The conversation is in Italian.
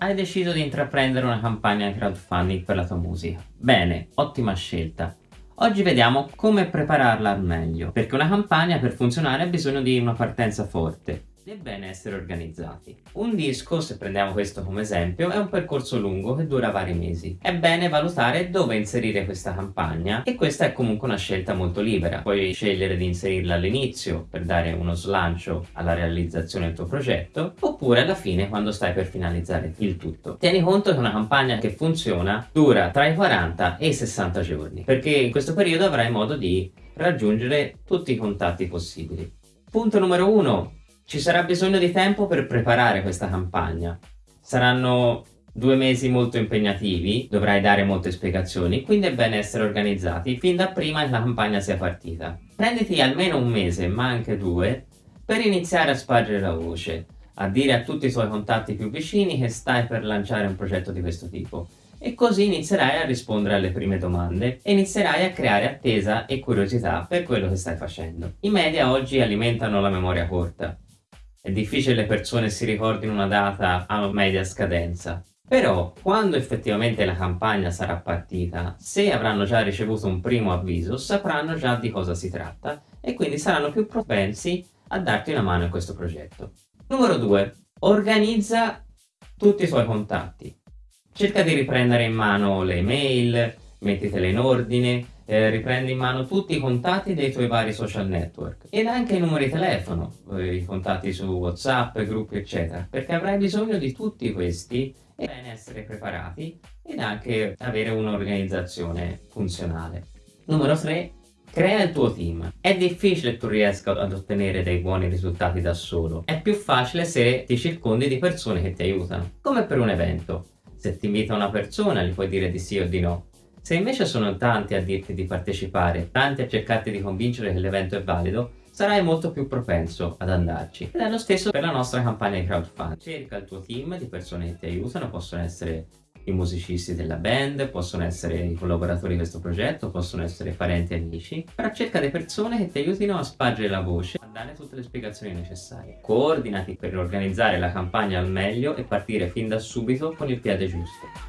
Hai deciso di intraprendere una campagna crowdfunding per la tua musica. Bene, ottima scelta. Oggi vediamo come prepararla al meglio, perché una campagna per funzionare ha bisogno di una partenza forte è bene essere organizzati. Un disco, se prendiamo questo come esempio, è un percorso lungo che dura vari mesi. È bene valutare dove inserire questa campagna e questa è comunque una scelta molto libera. Puoi scegliere di inserirla all'inizio per dare uno slancio alla realizzazione del tuo progetto oppure alla fine quando stai per finalizzare il tutto. Tieni conto che una campagna che funziona dura tra i 40 e i 60 giorni perché in questo periodo avrai modo di raggiungere tutti i contatti possibili. Punto numero 1 ci sarà bisogno di tempo per preparare questa campagna. Saranno due mesi molto impegnativi, dovrai dare molte spiegazioni, quindi è bene essere organizzati fin da prima che la campagna sia partita. Prenditi almeno un mese, ma anche due, per iniziare a spargere la voce, a dire a tutti i tuoi contatti più vicini che stai per lanciare un progetto di questo tipo. E così inizierai a rispondere alle prime domande e inizierai a creare attesa e curiosità per quello che stai facendo. I media oggi alimentano la memoria corta è difficile le persone si ricordino una data a media scadenza. Però, quando effettivamente la campagna sarà partita, se avranno già ricevuto un primo avviso, sapranno già di cosa si tratta e quindi saranno più propensi a darti una mano in questo progetto. Numero 2. Organizza tutti i tuoi contatti. Cerca di riprendere in mano le mail, mettitele in ordine, eh, riprendi in mano tutti i contatti dei tuoi vari social network ed anche i numeri telefono, eh, i contatti su Whatsapp, gruppi eccetera, perché avrai bisogno di tutti questi e bene essere preparati ed anche avere un'organizzazione funzionale. Numero 3. Crea il tuo team. È difficile che tu riesca ad ottenere dei buoni risultati da solo. È più facile se ti circondi di persone che ti aiutano. Come per un evento. Se ti invita una persona gli puoi dire di sì o di no. Se invece sono tanti a dirti di partecipare, tanti a cercarti di convincere che l'evento è valido, sarai molto più propenso ad andarci. Ed è lo stesso per la nostra campagna di crowdfunding. Cerca il tuo team di persone che ti aiutano, possono essere i musicisti della band, possono essere i collaboratori di questo progetto, possono essere parenti e amici, però cerca delle persone che ti aiutino a spargere la voce, a dare tutte le spiegazioni necessarie. Coordinati per organizzare la campagna al meglio e partire fin da subito con il piede giusto.